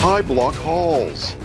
high block halls.